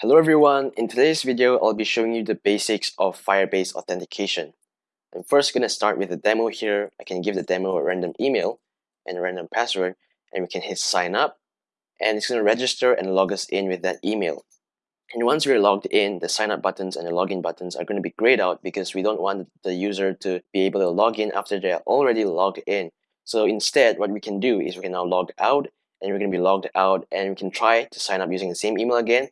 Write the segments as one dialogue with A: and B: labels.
A: Hello everyone, in today's video I'll be showing you the basics of Firebase authentication. I'm first going to start with a demo here. I can give the demo a random email and a random password and we can hit sign up and it's going to register and log us in with that email. And once we're logged in, the sign up buttons and the login buttons are going to be grayed out because we don't want the user to be able to log in after they're already logged in. So instead, what we can do is we can now log out and we're going to be logged out and we can try to sign up using the same email again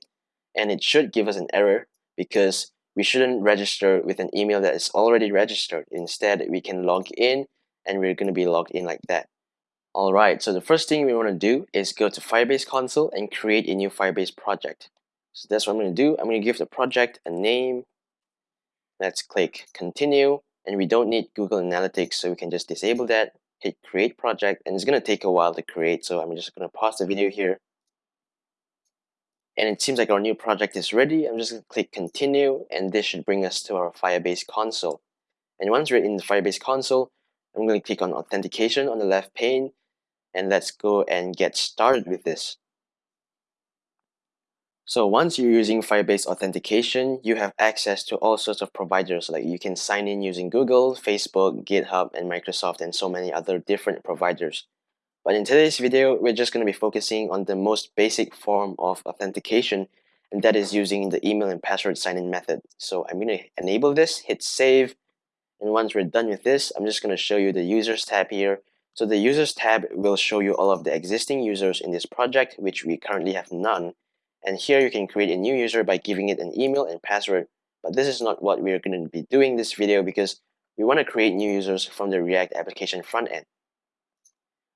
A: and it should give us an error because we shouldn't register with an email that is already registered. Instead, we can log in and we're going to be logged in like that. Alright, so the first thing we want to do is go to Firebase console and create a new Firebase project. So that's what I'm going to do. I'm going to give the project a name. Let's click continue and we don't need Google Analytics so we can just disable that. Hit create project and it's going to take a while to create so I'm just going to pause the video here and it seems like our new project is ready. I'm just going to click continue and this should bring us to our Firebase console. And once we're in the Firebase console, I'm going to click on authentication on the left pane and let's go and get started with this. So once you're using Firebase authentication, you have access to all sorts of providers like you can sign in using Google, Facebook, GitHub, and Microsoft and so many other different providers. But in today's video, we're just going to be focusing on the most basic form of authentication, and that is using the email and password sign-in method. So I'm going to enable this, hit save, and once we're done with this, I'm just going to show you the users tab here. So the users tab will show you all of the existing users in this project, which we currently have none. And here you can create a new user by giving it an email and password. But this is not what we're going to be doing this video because we want to create new users from the React application front end.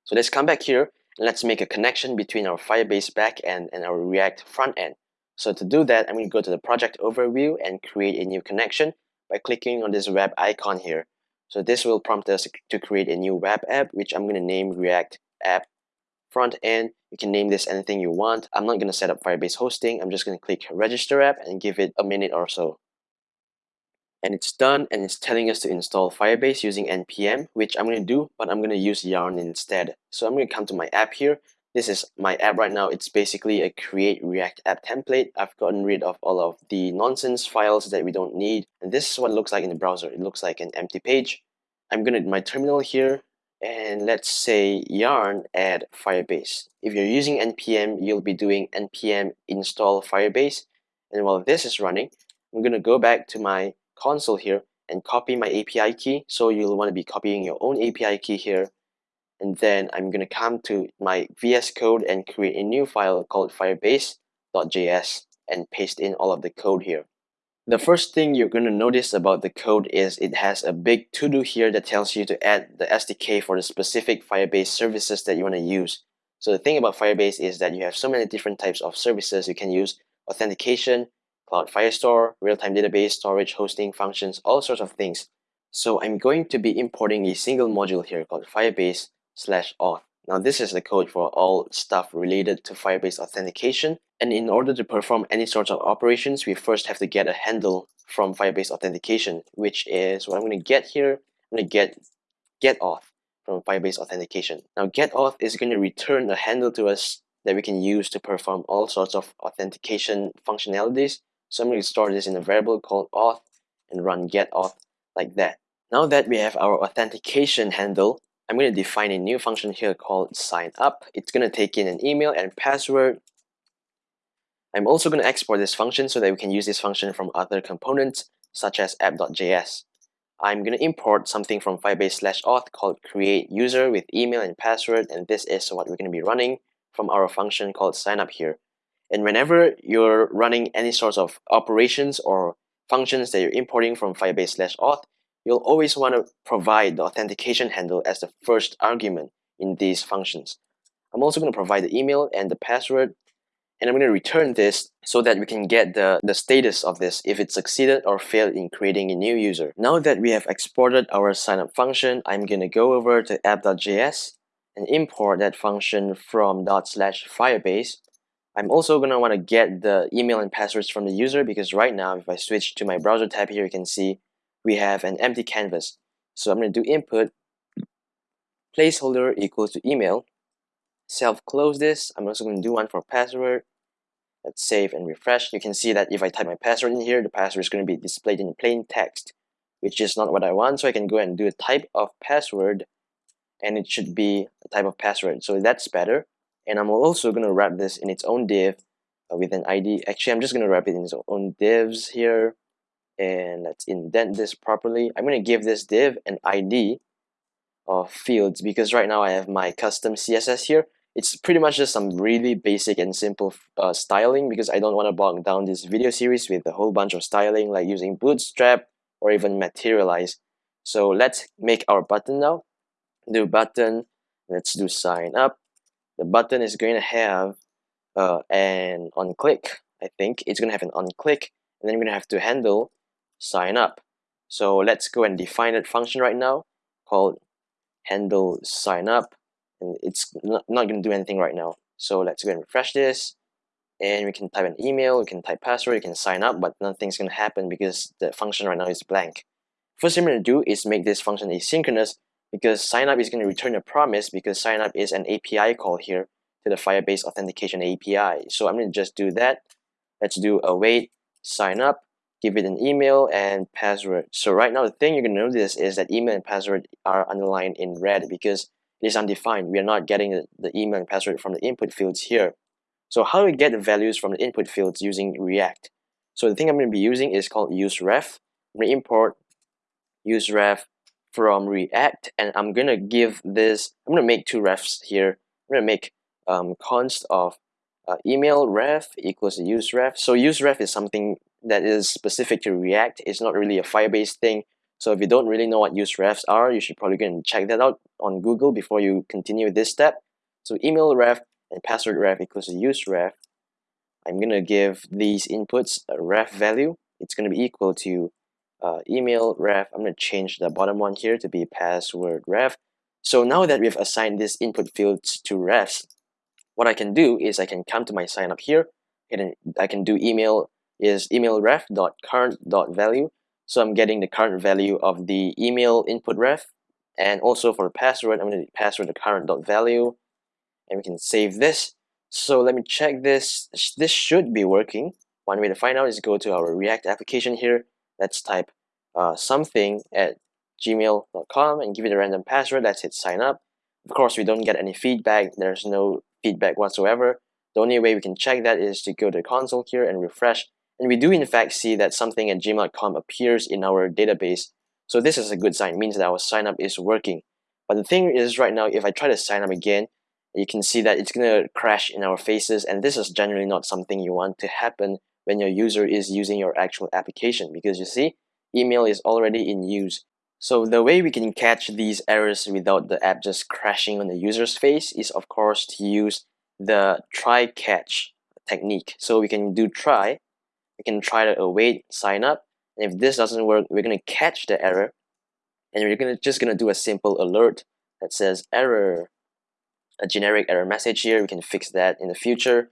A: So let's come back here and let's make a connection between our Firebase backend and our React front end. So to do that, I'm going to go to the project overview and create a new connection by clicking on this web icon here. So this will prompt us to create a new web app, which I'm going to name React App Front End. You can name this anything you want. I'm not going to set up Firebase hosting. I'm just going to click Register App and give it a minute or so and it's done and it's telling us to install Firebase using npm which I'm going to do but I'm going to use yarn instead. So I'm going to come to my app here. This is my app right now. It's basically a create react app template. I've gotten rid of all of the nonsense files that we don't need. And this is what it looks like in the browser. It looks like an empty page. I'm going to my terminal here and let's say yarn add firebase. If you're using npm you'll be doing npm install firebase. And while this is running I'm going to go back to my console here and copy my API key. So you'll want to be copying your own API key here. And then I'm going to come to my VS Code and create a new file called firebase.js and paste in all of the code here. The first thing you're going to notice about the code is it has a big to-do here that tells you to add the SDK for the specific Firebase services that you want to use. So the thing about Firebase is that you have so many different types of services you can use authentication, Cloud Firestore, real-time database, storage, hosting, functions, all sorts of things. So I'm going to be importing a single module here called Firebase slash auth. Now this is the code for all stuff related to Firebase authentication. And in order to perform any sorts of operations, we first have to get a handle from Firebase authentication, which is what I'm going to get here. I'm going to get get auth from Firebase authentication. Now get auth is going to return a handle to us that we can use to perform all sorts of authentication functionalities so I'm going to store this in a variable called auth and run get auth like that. Now that we have our authentication handle, I'm going to define a new function here called sign up. It's going to take in an email and password. I'm also going to export this function so that we can use this function from other components such as app.js. I'm going to import something from Firebase slash auth called create user with email and password and this is what we're going to be running from our function called sign up here. And whenever you're running any sorts of operations or functions that you're importing from Firebase slash auth, you'll always want to provide the authentication handle as the first argument in these functions. I'm also going to provide the email and the password and I'm going to return this so that we can get the, the status of this if it succeeded or failed in creating a new user. Now that we have exported our signup function, I'm going to go over to app.js and import that function from dot slash firebase I'm also going to want to get the email and passwords from the user because right now if I switch to my browser tab here you can see we have an empty canvas. So I'm going to do input placeholder equals to email self close this. I'm also going to do one for password Let's save and refresh. You can see that if I type my password in here, the password is going to be displayed in plain text, which is not what I want. So I can go and do a type of password and it should be a type of password. So that's better. And I'm also going to wrap this in its own div uh, with an ID. Actually, I'm just going to wrap it in its own divs here. And let's indent this properly. I'm going to give this div an ID of fields because right now I have my custom CSS here. It's pretty much just some really basic and simple uh, styling because I don't want to bog down this video series with a whole bunch of styling like using bootstrap or even materialize. So let's make our button now. Do button, let's do sign up. The button is going to have uh, an on click. I think it's going to have an on click and then going to have to handle sign up. So let's go and define that function right now called handle sign up and it's not, not going to do anything right now. So let's go and refresh this and we can type an email, we can type password, you can sign up, but nothing's going to happen because the function right now is blank. First thing we're going to do is make this function asynchronous because sign up is going to return a promise because sign up is an API call here to the Firebase Authentication API. So I'm going to just do that. Let's do await sign up, give it an email and password. So right now the thing you're going to notice is that email and password are underlined in red because it is undefined. We are not getting the email and password from the input fields here. So how do we get the values from the input fields using React? So the thing I'm going to be using is called useref. I'm going to import useref from React and I'm to give this, I'm to make two refs here. I'm to make um, const of uh, email ref equals use ref. So use ref is something that is specific to React. It's not really a Firebase thing. So if you don't really know what use refs are, you should probably go and check that out on Google before you continue this step. So email ref and password ref equals use ref. I'm to give these inputs a ref value. It's to be equal to uh, email ref. I'm going to change the bottom one here to be password ref. So now that we've assigned these input fields to refs, what I can do is I can come to my sign up here and I can do email is email ref dot current dot value. So I'm getting the current value of the email input ref and also for password, I'm going to password the current dot value and we can save this. So let me check this. This should be working. One way to find out is go to our React application here. Let's type uh, something at gmail.com and give it a random password. Let's hit sign up. Of course, we don't get any feedback. There's no feedback whatsoever. The only way we can check that is to go to the console here and refresh. And we do in fact see that something at gmail.com appears in our database. So this is a good sign. It means that our sign up is working. But the thing is right now, if I try to sign up again, you can see that it's going to crash in our faces. And this is generally not something you want to happen when your user is using your actual application. Because you see, email is already in use. So the way we can catch these errors without the app just crashing on the user's face is of course to use the try catch technique. So we can do try, we can try to await sign up. And if this doesn't work, we're going to catch the error and we're gonna just going to do a simple alert that says error, a generic error message here. We can fix that in the future.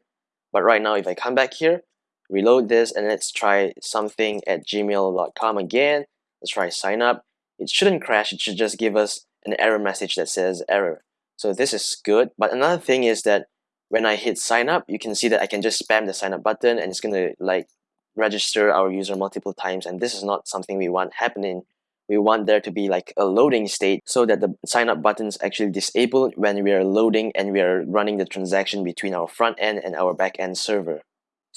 A: But right now, if I come back here, reload this and let's try something at gmail.com again. Let's try sign up it shouldn't crash, it should just give us an error message that says error. So this is good. But another thing is that when I hit sign up, you can see that I can just spam the sign up button and it's gonna like register our user multiple times and this is not something we want happening. We want there to be like a loading state so that the sign up button is actually disabled when we are loading and we are running the transaction between our front end and our back end server.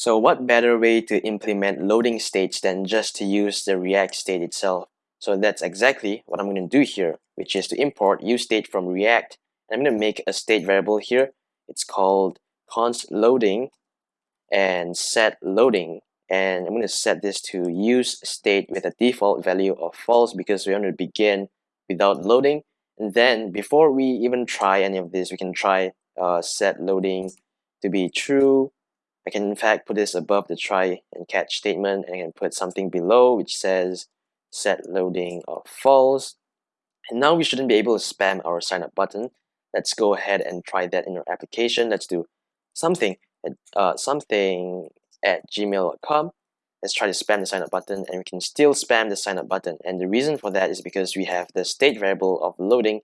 A: So what better way to implement loading states than just to use the React state itself? So that's exactly what I'm going to do here, which is to import useState from React. And I'm going to make a state variable here. It's called const loading and set loading. And I'm going to set this to use state with a default value of false because we want to begin without loading. And then before we even try any of this, we can try uh, set loading to be true. I can in fact put this above the try and catch statement and I can put something below which says set loading of false. And now we shouldn't be able to spam our sign up button. Let's go ahead and try that in our application. Let's do something at, uh, something at gmail.com. Let's try to spam the sign up button and we can still spam the sign up button. And the reason for that is because we have the state variable of loading,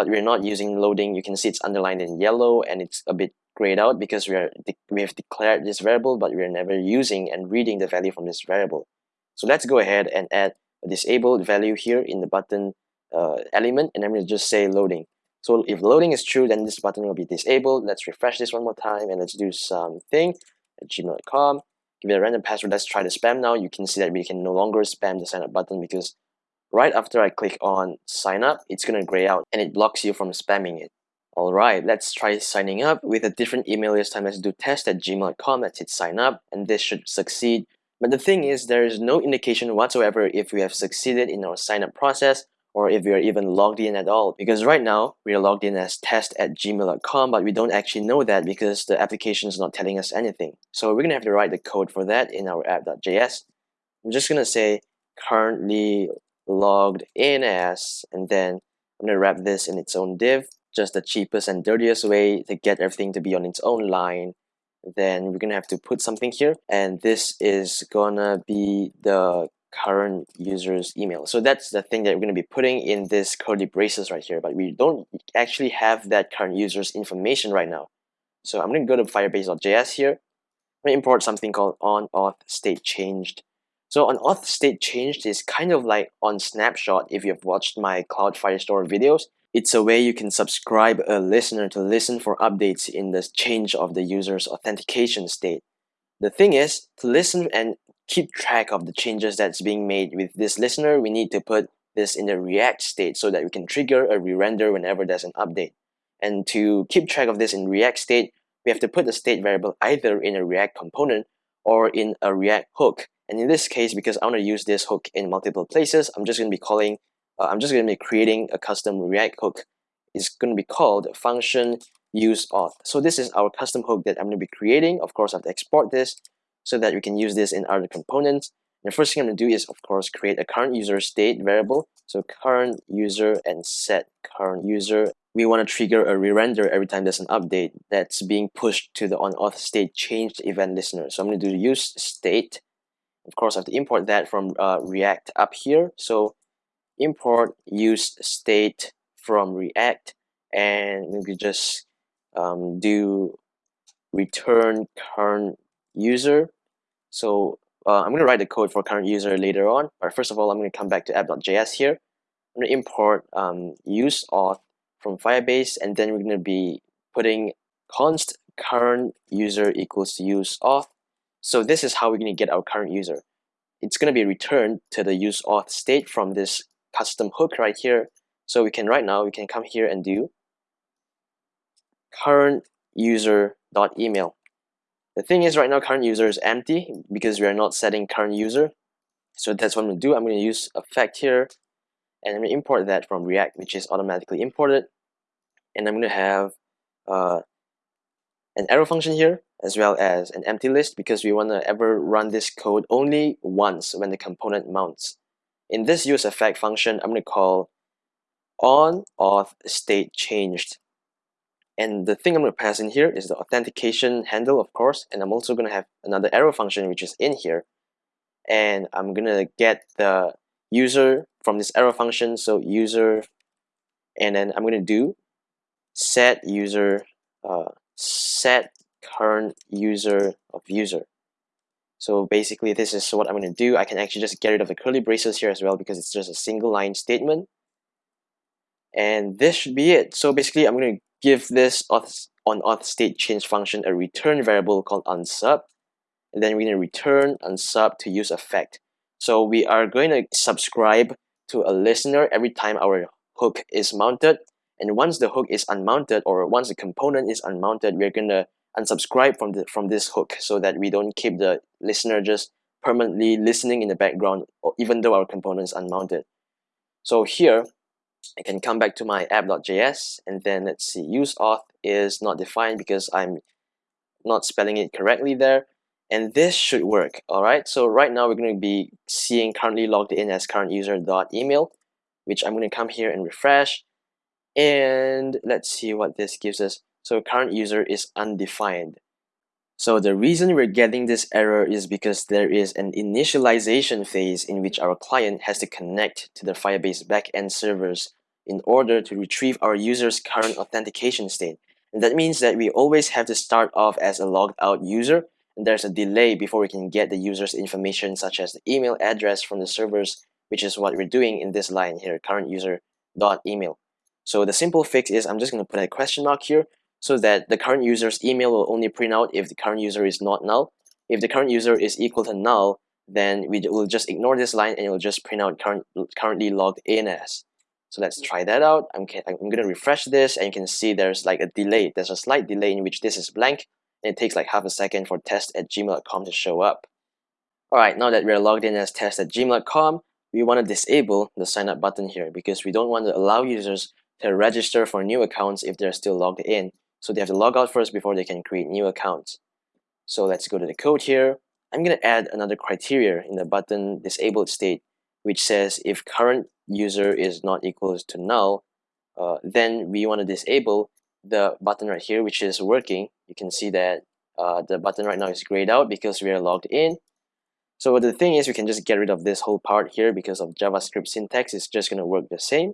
A: but we're not using loading. You can see it's underlined in yellow and it's a bit grayed out because we are we have declared this variable, but we are never using and reading the value from this variable. So let's go ahead and add a disabled value here in the button uh, element, and I'm going to just say loading. So if loading is true, then this button will be disabled. Let's refresh this one more time and let's do something at gmail.com. Give it a random password. Let's try the spam now. You can see that we can no longer spam the sign up button because right after I click on sign up, it's going to gray out and it blocks you from spamming it. Alright, let's try signing up with a different email this time. Let's do test at gmail.com. Let's hit sign up and this should succeed. But the thing is, there is no indication whatsoever if we have succeeded in our sign up process or if we are even logged in at all. Because right now, we are logged in as test at gmail.com, but we don't actually know that because the application is not telling us anything. So we're gonna have to write the code for that in our app.js. I'm just gonna say currently logged in as, and then I'm gonna wrap this in its own div, just the cheapest and dirtiest way to get everything to be on its own line. Then we're gonna have to put something here, and this is gonna be the current user's email. So that's the thing that we're going to be putting in this curly braces right here, but we don't actually have that current user's information right now. So I'm going to go to firebase.js here. I'm going to import something called on auth state changed. So on auth state changed is kind of like on snapshot if you've watched my Cloud Firestore videos. It's a way you can subscribe a listener to listen for updates in the change of the user's authentication state. The thing is, to listen and keep track of the changes that's being made with this listener, we need to put this in the React state so that we can trigger a re-render whenever there's an update. And to keep track of this in React state, we have to put the state variable either in a React component or in a React hook. And in this case, because I want to use this hook in multiple places, I'm just going to be calling, uh, I'm just going to be creating a custom React hook. It's going to be called function use auth. So this is our custom hook that I'm going to be creating. Of course, I have to export this so that we can use this in other components. And the first thing I'm going to do is, of course, create a current user state variable. So current user and set current user. We want to trigger a re-render every time there's an update that's being pushed to the on-auth state changed event listener. So I'm going to do use state. Of course, I have to import that from uh, React up here. So import use state from React and we just um, do return current user. So uh, I'm going to write the code for current user later on. But first of all, I'm going to come back to app.js here. I'm going to import um, use auth from Firebase, and then we're going to be putting const current user equals use auth. So this is how we're going to get our current user. It's going to be returned to the use auth state from this custom hook right here. So we can right now, we can come here and do current user dot email the thing is right now current user is empty because we are not setting current user. So that's what I'm going to do. I'm going to use effect here and I'm going to import that from React which is automatically imported. And I'm going to have uh, an arrow function here as well as an empty list because we want to ever run this code only once when the component mounts. In this use effect function, I'm going to call on auth state changed and the thing I'm going to pass in here is the authentication handle, of course. And I'm also going to have another arrow function, which is in here. And I'm going to get the user from this arrow function. So user, and then I'm going to do set user, uh, set current user of user. So basically, this is what I'm going to do. I can actually just get rid of the curly braces here as well because it's just a single line statement. And this should be it. So basically, I'm going to give this auth on auth state change function a return variable called unsub and then we're going to return unsub to use effect so we are going to subscribe to a listener every time our hook is mounted and once the hook is unmounted or once the component is unmounted we're going to unsubscribe from the from this hook so that we don't keep the listener just permanently listening in the background even though our component is unmounted. So here I can come back to my app.js and then let's see use auth is not defined because I'm not spelling it correctly there. And this should work all right so right now we're going to be seeing currently logged in as current which I'm going to come here and refresh and let's see what this gives us so current user is undefined so the reason we're getting this error is because there is an initialization phase in which our client has to connect to the Firebase backend servers in order to retrieve our user's current authentication state. And that means that we always have to start off as a logged out user and there's a delay before we can get the user's information such as the email address from the servers which is what we're doing in this line here current user dot email. So the simple fix is I'm just going to put a question mark here so that the current user's email will only print out if the current user is not null. If the current user is equal to null, then we will just ignore this line and it will just print out current, currently logged in as. So let's mm. try that out. I'm, I'm going to refresh this and you can see there's like a delay. There's a slight delay in which this is blank and it takes like half a second for test at gmail.com to show up. Alright, now that we're logged in as test at gmail.com, we want to disable the sign up button here because we don't want to allow users to register for new accounts if they're still logged in. So they have to log out first before they can create new accounts. So let's go to the code here. I'm going to add another criteria in the button disabled state, which says if current user is not equals to null, uh, then we want to disable the button right here, which is working. You can see that uh, the button right now is grayed out because we are logged in. So the thing is we can just get rid of this whole part here because of JavaScript syntax. It's just going to work the same.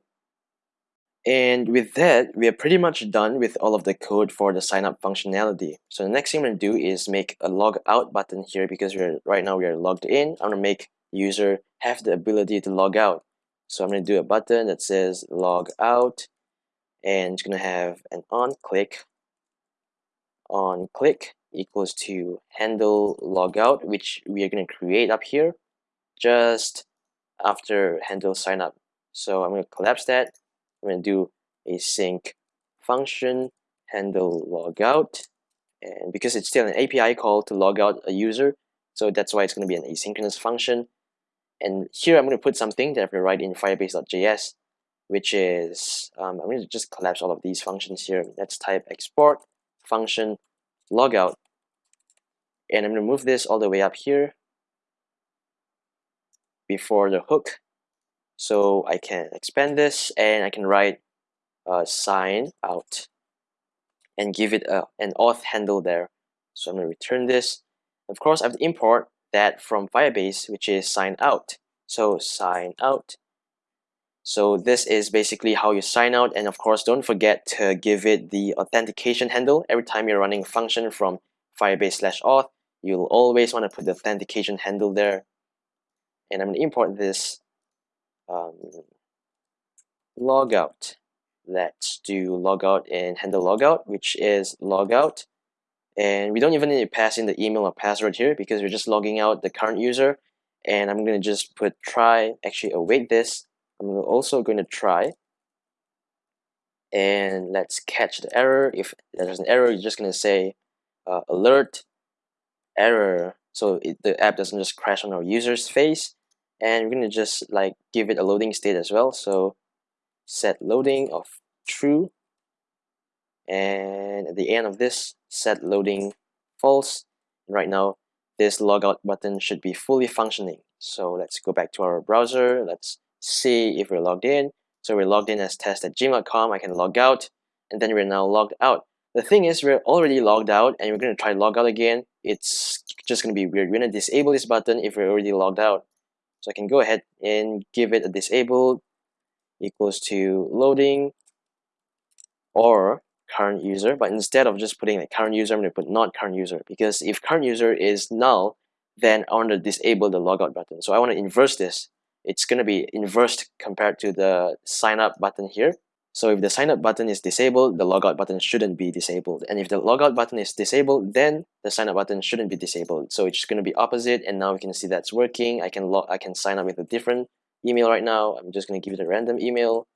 A: And with that, we are pretty much done with all of the code for the sign up functionality. So the next thing I'm going to do is make a log out button here because we're right now we are logged in. I'm to make user have the ability to log out. So I'm to do a button that says log out and it's going to have an on click on click equals to handle logout which we are going to create up here just after handle sign up. So I'm going to collapse that I'm going to do async function handle logout and because it's still an API call to log out a user so that's why it's going to be an asynchronous function. And here I'm going to put something that I have to write in firebase.js which is um, I'm going to just collapse all of these functions here. Let's type export function logout and I'm going to move this all the way up here before the hook so I can expand this and I can write sign out and give it a, an auth handle there. So I'm going to return this. Of course, I have to import that from Firebase, which is sign out. So sign out. So this is basically how you sign out. And of course, don't forget to give it the authentication handle. Every time you're running a function from Firebase slash auth, you'll always want to put the authentication handle there. And I'm going to import this logout. Let's do logout and handle logout, which is logout. And we don't even need to pass in the email or password here because we're just logging out the current user. And I'm going to just put try, actually await this. I'm also going to try. And let's catch the error. If there's an error, you're just going to say uh, alert error so it, the app doesn't just crash on our user's face and we're going to just like give it a loading state as well so set loading of true and at the end of this set loading false. Right now this logout button should be fully functioning. So let's go back to our browser. Let's see if we're logged in. So we're logged in as test at gmail.com I can log out and then we're now logged out. The thing is we're already logged out and we're going to try log out again. It's just going to be weird. We're going to disable this button if we're already logged out. So I can go ahead and give it a disabled equals to loading or current user. But instead of just putting like current user, I'm going to put not current user because if current user is null, then I want to disable the logout button. So I want to inverse this. It's going to be inversed compared to the sign up button here. So if the sign up button is disabled, the logout button shouldn't be disabled. And if the logout button is disabled, then the sign up button shouldn't be disabled. So it's going to be opposite. And now we can see that's working. I can log, I can sign up with a different email right now. I'm just going to give it a random email.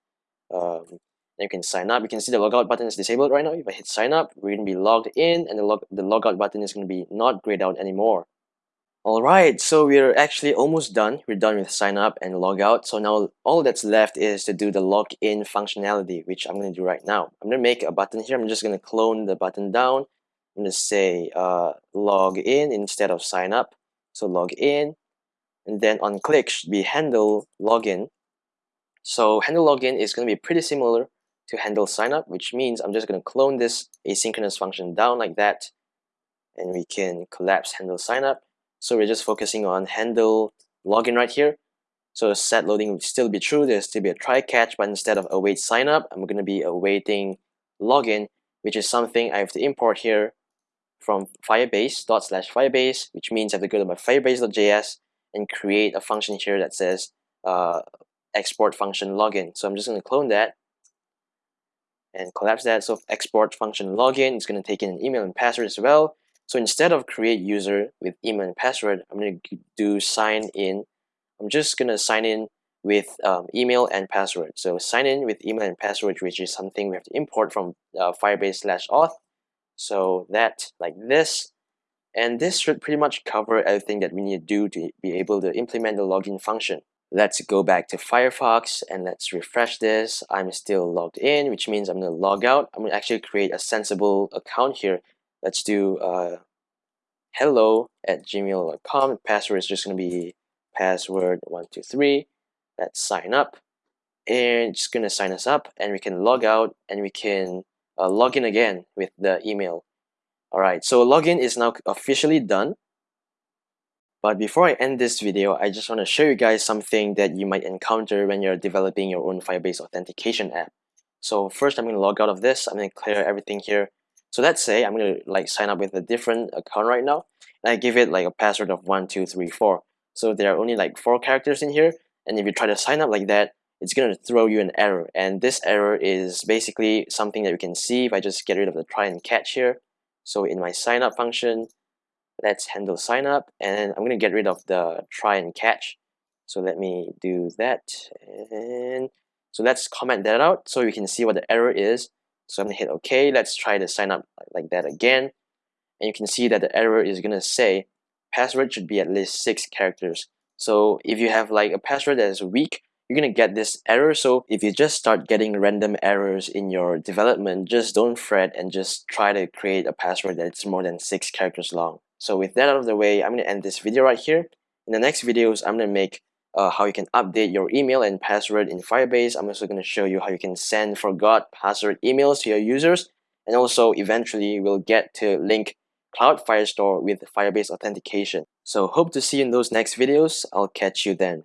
A: Um, you can sign up. You can see the logout button is disabled right now. If I hit sign up, we're going to be logged in and the, log the logout button is going to be not grayed out anymore. Alright, so we're actually almost done. We're done with sign up and log out. So now all that's left is to do the login functionality, which I'm going to do right now. I'm going to make a button here. I'm just going to clone the button down. I'm going to say uh, log in instead of sign up. So log in. And then on click should be handle login. So handle login is going to be pretty similar to handle sign up, which means I'm just going to clone this asynchronous function down like that. And we can collapse handle sign up so we're just focusing on handle login right here. So set loading would still be true. There's still be a try catch, but instead of await sign up, I'm going to be awaiting login, which is something I have to import here from Firebase dot slash Firebase, which means I have to go to my Firebase.js and create a function here that says uh, export function login. So I'm just going to clone that and collapse that. So export function login is going to take in an email and password as well. So instead of create user with email and password, I'm going to do sign in. I'm just going to sign in with um, email and password. So sign in with email and password, which is something we have to import from uh, Firebase slash auth. So that like this. And this should pretty much cover everything that we need to do to be able to implement the login function. Let's go back to Firefox and let's refresh this. I'm still logged in, which means I'm going to log out. I'm going to actually create a sensible account here let's do uh, hello at gmail.com. Password is just going to be password123. Let's sign up. And it's going to sign us up and we can log out and we can uh, log in again with the email. Alright, so login is now officially done. But before I end this video, I just want to show you guys something that you might encounter when you're developing your own Firebase authentication app. So first I'm going to log out of this. I'm going to clear everything here so let's say I'm going to like sign up with a different account right now and I give it like a password of one, two, three, four. So there are only like four characters in here and if you try to sign up like that it's going to throw you an error and this error is basically something that you can see if I just get rid of the try and catch here. So in my sign up function let's handle sign up and I'm going to get rid of the try and catch. So let me do that and so let's comment that out so you can see what the error is so I'm gonna hit OK. Let's try to sign up like that again. And you can see that the error is gonna say password should be at least six characters. So if you have like a password that is weak, you're gonna get this error. So if you just start getting random errors in your development, just don't fret and just try to create a password that's more than six characters long. So with that out of the way, I'm gonna end this video right here. In the next videos, I'm gonna make uh, how you can update your email and password in Firebase. I'm also going to show you how you can send forgot password emails to your users. And also eventually we'll get to link Cloud Firestore with Firebase authentication. So hope to see you in those next videos. I'll catch you then.